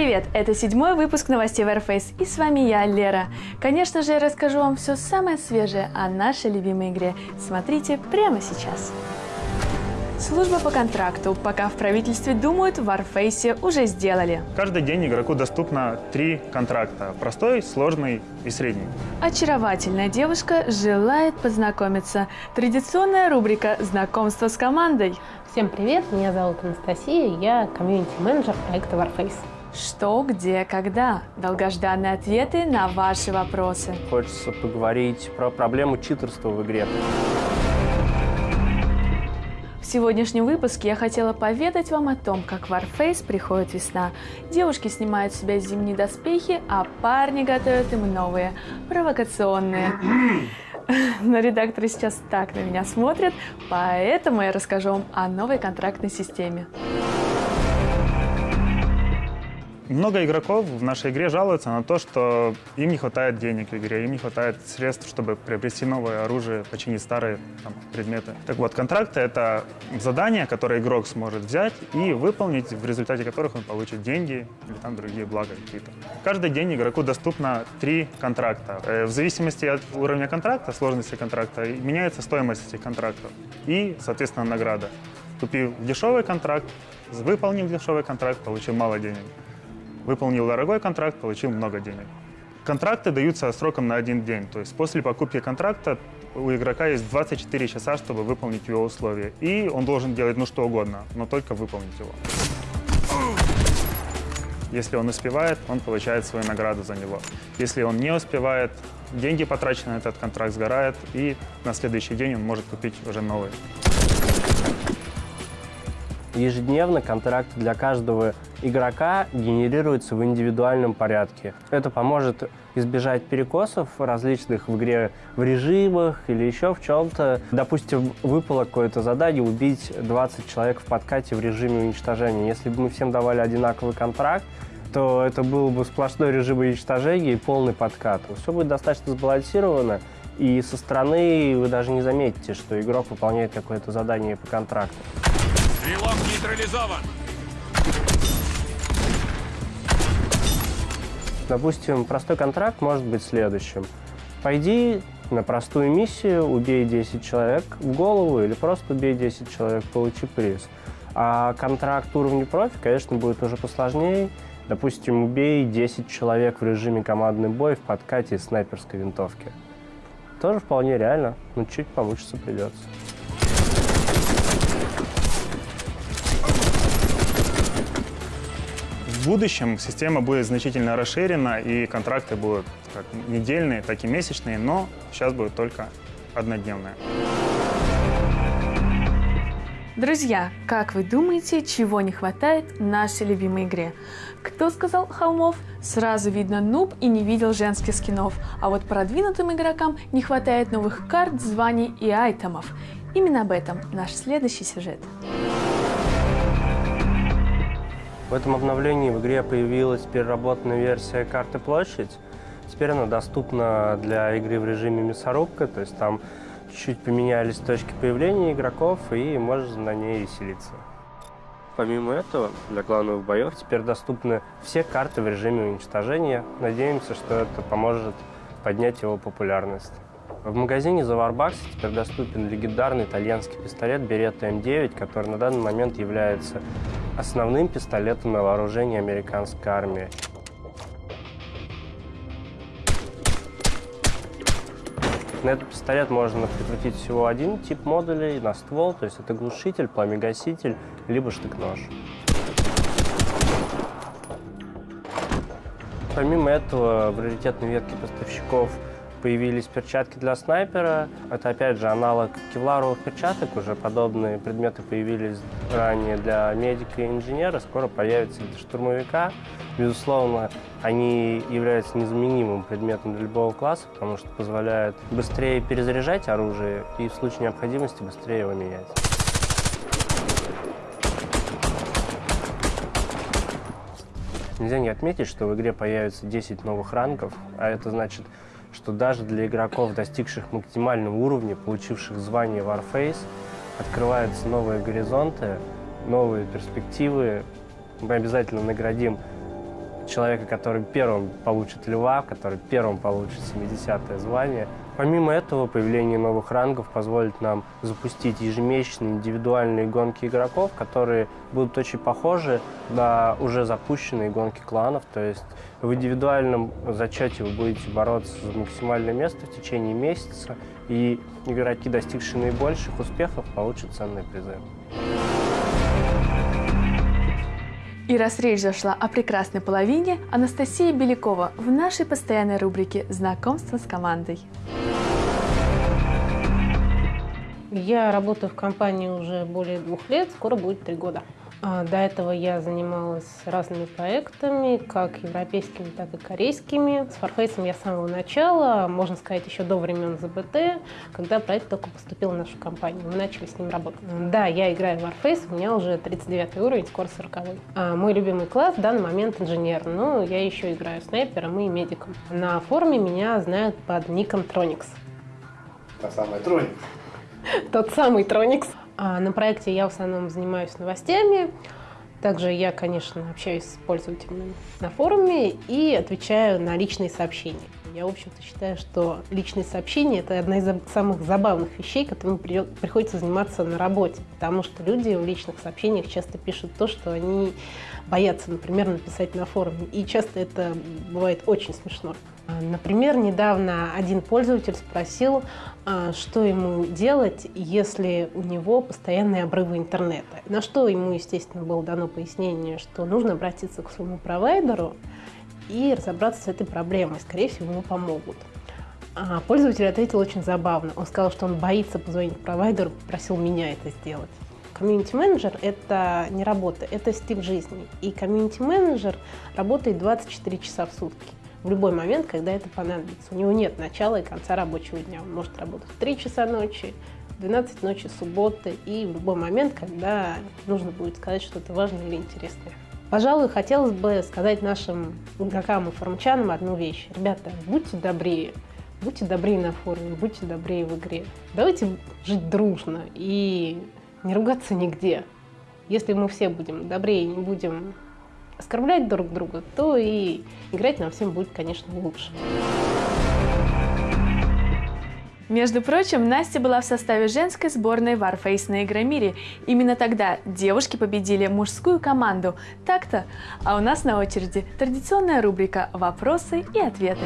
Привет, это седьмой выпуск новостей Warface, и с вами я, Лера. Конечно же, я расскажу вам все самое свежее о нашей любимой игре. Смотрите прямо сейчас. Служба по контракту. Пока в правительстве думают, в Warface уже сделали. Каждый день игроку доступно три контракта. Простой, сложный и средний. Очаровательная девушка желает познакомиться. Традиционная рубрика «Знакомство с командой». Всем привет, меня зовут Анастасия, я комьюнити-менеджер проекта Warface. Что, где, когда? Долгожданные ответы на ваши вопросы. Хочется поговорить про проблему читерства в игре. В сегодняшнем выпуске я хотела поведать вам о том, как в Warface приходит весна. Девушки снимают с себя зимние доспехи, а парни готовят им новые, провокационные. Но редакторы сейчас так на меня смотрят, поэтому я расскажу вам о новой контрактной системе. Много игроков в нашей игре жалуются на то, что им не хватает денег в игре, им не хватает средств, чтобы приобрести новое оружие, починить старые там, предметы. Так вот, контракты — это задания, которые игрок сможет взять и выполнить, в результате которых он получит деньги или там другие блага какие-то. Каждый день игроку доступно три контракта. Э, в зависимости от уровня контракта, сложности контракта, меняется стоимость этих контрактов и, соответственно, награда. Купив дешевый контракт, выполнив дешевый контракт, получил мало денег. Выполнил дорогой контракт, получил много денег. Контракты даются сроком на один день. То есть после покупки контракта у игрока есть 24 часа, чтобы выполнить его условия. И он должен делать ну что угодно, но только выполнить его. Если он успевает, он получает свою награду за него. Если он не успевает, деньги, потраченные на этот контракт, сгорают, и на следующий день он может купить уже новый. Ежедневно контракты для каждого игрока генерируются в индивидуальном порядке. Это поможет избежать перекосов различных в игре в режимах или еще в чем-то. Допустим, выпало какое-то задание убить 20 человек в подкате в режиме уничтожения. Если бы мы всем давали одинаковый контракт, то это был бы сплошной режим уничтожения и полный подкат. Все будет достаточно сбалансировано, и со стороны вы даже не заметите, что игрок выполняет какое-то задание по контракту. Стрелок нейтрализован. Допустим, простой контракт может быть следующим. Пойди на простую миссию, убей 10 человек в голову или просто убей 10 человек, получи приз. А контракт уровня профи, конечно, будет уже посложнее. Допустим, убей 10 человек в режиме командный бой в подкате из снайперской винтовки. Тоже вполне реально, но чуть помучиться придется. В будущем система будет значительно расширена, и контракты будут как недельные, так и месячные, но сейчас будет только однодневные. Друзья, как вы думаете, чего не хватает нашей любимой игре? Кто сказал холмов? Сразу видно нуб и не видел женских скинов. А вот продвинутым игрокам не хватает новых карт, званий и айтемов. Именно об этом наш следующий сюжет. В этом обновлении в игре появилась переработанная версия карты «Площадь». Теперь она доступна для игры в режиме мясорубка, то есть там чуть-чуть поменялись точки появления игроков, и можно на ней веселиться. Помимо этого, для главных боев теперь доступны все карты в режиме уничтожения. Надеемся, что это поможет поднять его популярность. В магазине за Warbucks теперь доступен легендарный итальянский пистолет Beretta M9, который на данный момент является основным пистолетом на вооружении американской армии. На этот пистолет можно прикрутить всего один тип модулей на ствол, то есть это глушитель, пламегаситель, либо штык-нож. Помимо этого, в раритетной ветке поставщиков появились перчатки для снайпера. Это, опять же, аналог кевларовых перчаток. Уже подобные предметы появились ранее для медика и инженера. Скоро появятся для штурмовика. Безусловно, они являются незаменимым предметом для любого класса, потому что позволяют быстрее перезаряжать оружие и в случае необходимости быстрее его менять. Нельзя не отметить, что в игре появится 10 новых ранков, а это значит что даже для игроков, достигших максимального уровня, получивших звание Warface, открываются новые горизонты, новые перспективы. Мы обязательно наградим человека, который первым получит льва, который первым получит 70-е звание. Помимо этого, появление новых рангов позволит нам запустить ежемесячные индивидуальные гонки игроков, которые будут очень похожи на уже запущенные гонки кланов. То есть в индивидуальном зачете вы будете бороться за максимальное место в течение месяца, и игроки, достигшие наибольших успехов, получат ценные призы. И раз речь зашла о прекрасной половине, Анастасия Белякова в нашей постоянной рубрике «Знакомство с командой». Я работаю в компании уже более двух лет, скоро будет три года. А, до этого я занималась разными проектами, как европейскими, так и корейскими. С Farface я с самого начала, можно сказать, еще до времен ЗБТ, когда проект только поступил в нашу компанию. Мы начали с ним работать. Да, я играю в Warface, у меня уже 39 уровень, скоро 40 а Мой любимый класс в данный момент инженер, но я еще играю снайпером и медиком. На форуме меня знают под ником Tronix. Та самая Tronix. Тот самый Tronix. А на проекте я в основном занимаюсь новостями. Также я, конечно, общаюсь с пользователями на форуме и отвечаю на личные сообщения. Я, в общем-то, считаю, что личные сообщения – это одна из самых забавных вещей, которыми приходится заниматься на работе, потому что люди в личных сообщениях часто пишут то, что они боятся, например, написать на форуме. И часто это бывает очень смешно. А, например, недавно один пользователь спросил, а, что ему делать, если у него постоянные обрывы интернета. На что ему, естественно, было дано пояснение, что нужно обратиться к своему провайдеру и разобраться с этой проблемой. Скорее всего, ему помогут. А пользователь ответил очень забавно. Он сказал, что он боится позвонить провайдеру, попросил меня это сделать. Комьюнити-менеджер – это не работа, это стиль жизни. И комьюнити-менеджер работает 24 часа в сутки в любой момент, когда это понадобится. У него нет начала и конца рабочего дня. Он может работать в 3 часа ночи, 12 ночи субботы и в любой момент, когда нужно будет сказать что-то важное или интересное. Пожалуй, хотелось бы сказать нашим игрокам и форумчанам одну вещь. Ребята, будьте добрее. Будьте добрее на форуме, будьте добрее в игре. Давайте жить дружно и не ругаться нигде. Если мы все будем добрее, не будем оскорблять друг друга, то и играть нам всем будет, конечно, лучше. Между прочим, Настя была в составе женской сборной Warface на Игромире. Именно тогда девушки победили мужскую команду. Так-то. А у нас на очереди традиционная рубрика «Вопросы и ответы».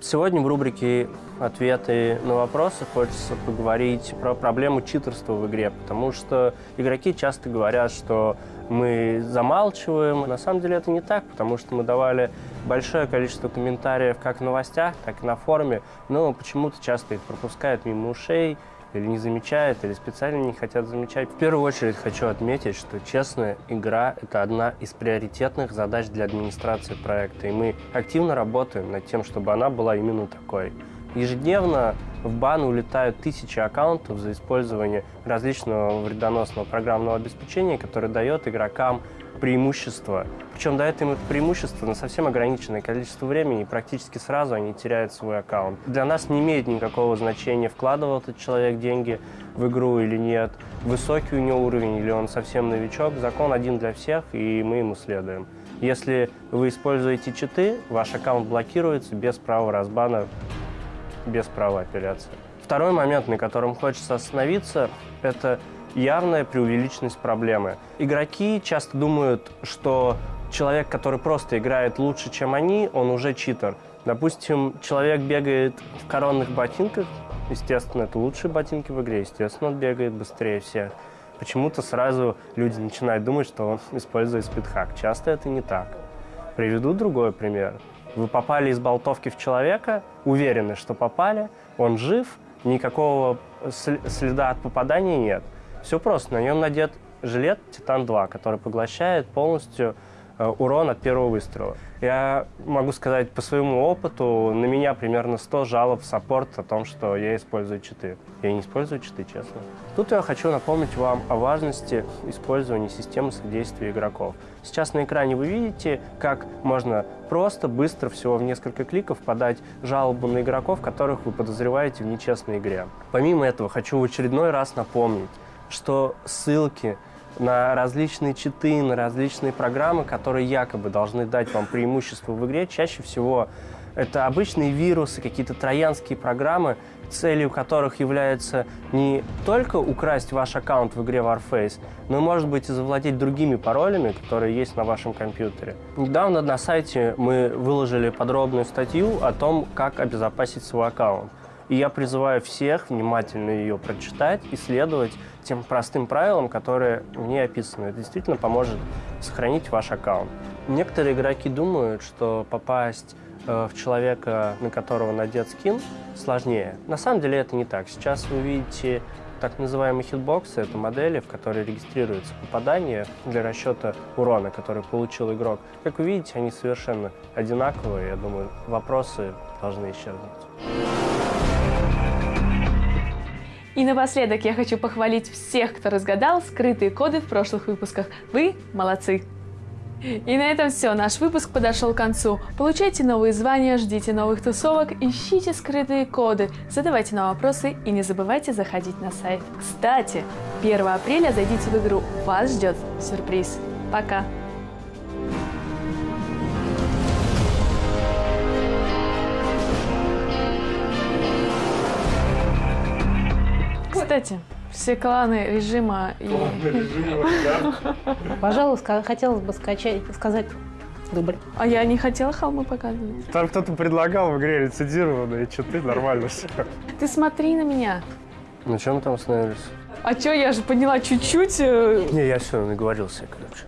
Сегодня в рубрике «Ответы на вопросы» хочется поговорить про проблему читерства в игре, потому что игроки часто говорят, что мы замалчиваем. На самом деле это не так, потому что мы давали большое количество комментариев как в новостях, так и на форуме, но почему-то часто их пропускают мимо ушей, или не замечают, или специально не хотят замечать. В первую очередь хочу отметить, что честная игра – это одна из приоритетных задач для администрации проекта, и мы активно работаем над тем, чтобы она была именно такой. Ежедневно в бан улетают тысячи аккаунтов за использование различного вредоносного программного обеспечения, которое дает игрокам преимущество. Причем дает им это преимущество на совсем ограниченное количество времени, и практически сразу они теряют свой аккаунт. Для нас не имеет никакого значения, вкладывал этот человек деньги в игру или нет, высокий у него уровень или он совсем новичок. Закон один для всех, и мы ему следуем. Если вы используете читы, ваш аккаунт блокируется без права разбана, без права апелляции. Второй момент, на котором хочется остановиться, это явная преувеличенность проблемы. Игроки часто думают, что человек, который просто играет лучше, чем они, он уже читер. Допустим, человек бегает в коронных ботинках, естественно, это лучшие ботинки в игре, естественно, он бегает быстрее всех. Почему-то сразу люди начинают думать, что он использует спидхак. Часто это не так. Приведу другой пример. Вы попали из болтовки в человека, уверены, что попали, он жив, никакого следа от попадания нет – все просто. На нем надет жилет Титан-2, который поглощает полностью э, урон от первого выстрела. Я могу сказать по своему опыту, на меня примерно 100 жалоб в саппорт о том, что я использую читы. Я не использую читы, честно. Тут я хочу напомнить вам о важности использования системы содействия игроков. Сейчас на экране вы видите, как можно просто, быстро, всего в несколько кликов подать жалобу на игроков, которых вы подозреваете в нечестной игре. Помимо этого, хочу в очередной раз напомнить, что ссылки на различные читы, на различные программы, которые якобы должны дать вам преимущество в игре. Чаще всего это обычные вирусы, какие-то троянские программы, целью которых является не только украсть ваш аккаунт в игре Warface, но, может быть, и завладеть другими паролями, которые есть на вашем компьютере. Недавно на сайте мы выложили подробную статью о том, как обезопасить свой аккаунт. И я призываю всех внимательно ее прочитать и следовать тем простым правилам, которые в ней описаны. Это действительно поможет сохранить ваш аккаунт. Некоторые игроки думают, что попасть в человека, на которого надет скин, сложнее. На самом деле это не так. Сейчас вы видите так называемые хитбоксы. Это модели, в которые регистрируется попадание для расчета урона, который получил игрок. Как вы видите, они совершенно одинаковые. Я думаю, вопросы должны исчезнуть. И напоследок я хочу похвалить всех, кто разгадал скрытые коды в прошлых выпусках. Вы молодцы! И на этом все. Наш выпуск подошел к концу. Получайте новые звания, ждите новых тусовок, ищите скрытые коды, задавайте нам вопросы и не забывайте заходить на сайт. Кстати, 1 апреля зайдите в игру. Вас ждет сюрприз. Пока! Кстати, все кланы режима и... Пожалуй, ска- хотелось бы скачать, сказать дубль. А я не хотела холмы показывать. Там кто-то предлагал в игре лицензированные читы, нормально все. Ты смотри на меня. На чем мы там остановились? А чё, я же поняла чуть-чуть. э, Не, я все наговорился, короче.